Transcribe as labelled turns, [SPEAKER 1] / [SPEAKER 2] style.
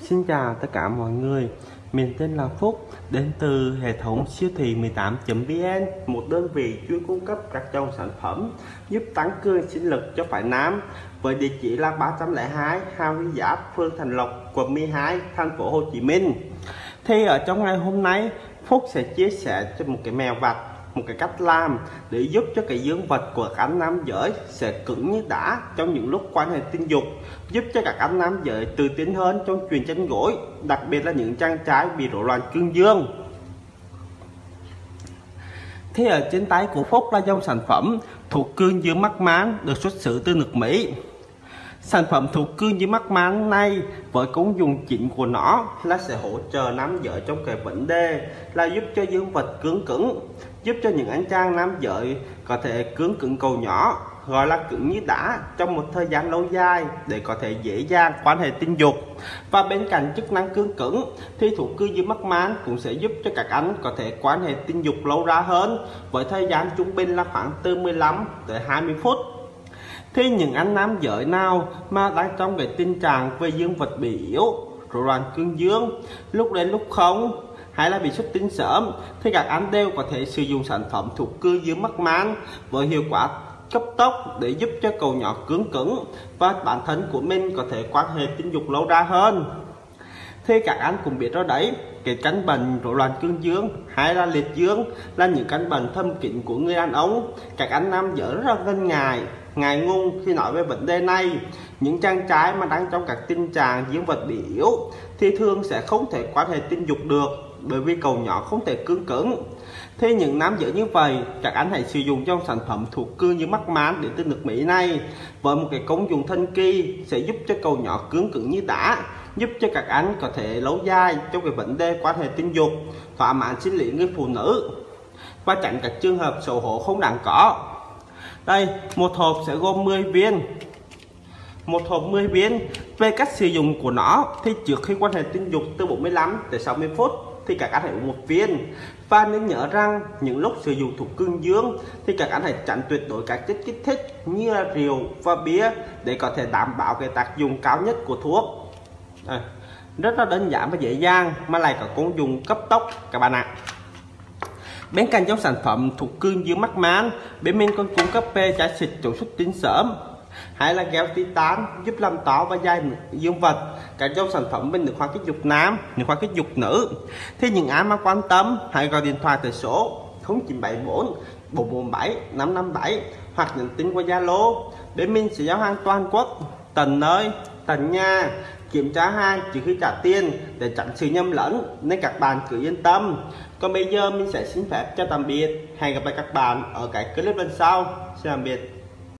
[SPEAKER 1] Xin chào tất cả mọi người. Mình tên là Phúc Đến từ hệ thống siêu thị 18.vn Một đơn vị chuyên cung cấp các dòng sản phẩm Giúp tăng cường sinh lực cho phải nam. Với địa chỉ là 302 Hà Huy Giáp, phường Thành Lộc, quận 12, thành phố Hồ Chí Minh. Thì ở trong ngày hôm nay Phúc sẽ chia sẻ cho một cái mèo vặt một cái cách làm để giúp cho cái dương vật của các anh nam giới sẽ cứng như đá trong những lúc quan hệ tình dục, giúp cho các anh nam giới tự tin hơn trong truyền chăn gối, đặc biệt là những trang trái bị rối loạn cương dương. Thế ở trên tay của Phúc là dòng sản phẩm thuộc cương dương mắc máng được xuất xứ từ nước Mỹ. Sản phẩm thuộc cương dưới mắt máng này với công dụng chính của nó là sẽ hỗ trợ nam giới trong cái vấn đề là giúp cho dương vật cứng cứng, giúp cho những anh chàng nam giới có thể cứng cứng cầu nhỏ, gọi là cứng như đá, trong một thời gian lâu dài để có thể dễ dàng quan hệ tình dục. Và bên cạnh chức năng cứng cứng thì thủ cư dưới mắt máng cũng sẽ giúp cho các anh có thể quan hệ tình dục lâu ra hơn, với thời gian trung bình là khoảng từ 15 tới 20 phút thì những anh nam giới nào mà đang trong cái tình trạng về dương vật bị yếu, rối loạn cương dương, lúc đến lúc không, hay là bị xuất tinh sớm, thì các anh đều có thể sử dụng sản phẩm thuộc cư dương mắc man với hiệu quả cấp tốc để giúp cho cầu nhỏ cứng cứng và bản thân của mình có thể quan hệ tình dục lâu ra hơn. Thì các anh cũng biết đó đấy, cái căn bệnh rối loạn cương dương hay là liệt dương là những căn bệnh thâm kín của người đàn ông. Các anh nam giới rất là ngần ngại ngài ngung khi nói về vấn đề này. Những chàng trai mà đang trong các tình trạng dương vật bị yếu thì thường sẽ không thể quan hệ tình dục được bởi vì cầu nhỏ không thể cứng cứng. Thế những nam giới như vậy, các anh hãy sử dụng trong sản phẩm thuộc cương như mắc mán để tinh nước Mỹ này. Với một cái công dụng thân kỳ sẽ giúp cho cầu nhỏ cứng cứng như đã giúp cho các anh có thể lâu dài trong cái vấn đề quan hệ tình dục thỏa mãn sinh lý người phụ nữ. Và tránh các trường hợp xấu hổ không đáng có đây một hộp sẽ gồm 10 viên. Một hộp 10 viên. Về cách sử dụng của nó thì trước khi quan hệ tình dục từ 45 tới 60 phút thì các anh hãy uống một viên. Và nên nhớ rằng những lúc sử dụng thuốc cương dương thì các anh hãy tránh tuyệt đối các chất kích thích như là rượu và bia để có thể đảm bảo cái tác dụng cao nhất của thuốc. À, rất là đơn giản và dễ dàng mà lại có công dụng cấp tốc các bạn ạ bên cạnh trong sản phẩm thuộc cương dương mắc mán, bên mình còn cung cấp pe trái xịt chống xuất tinh sớm hay là gel titan giúp làm tỏ và dai dương vật. Cả trong sản phẩm bên nước khoa kích dục nam nước khoa kích dục nữ. Thì những ai mà quan tâm, hãy gọi điện thoại từ số 0974 447 557 hoặc nhắn tin qua Zalo. Bên mình sẽ giao hàng toàn quốc, tận nơi tận nhà, kiểm tra hàng trước khi trả tiền để tránh sự nhầm lẫn nên các bạn cứ yên tâm. Còn bây giờ mình sẽ xin phép cho tạm biệt. Hẹn gặp lại các bạn ở cái clip lần sau. Xin tạm biệt.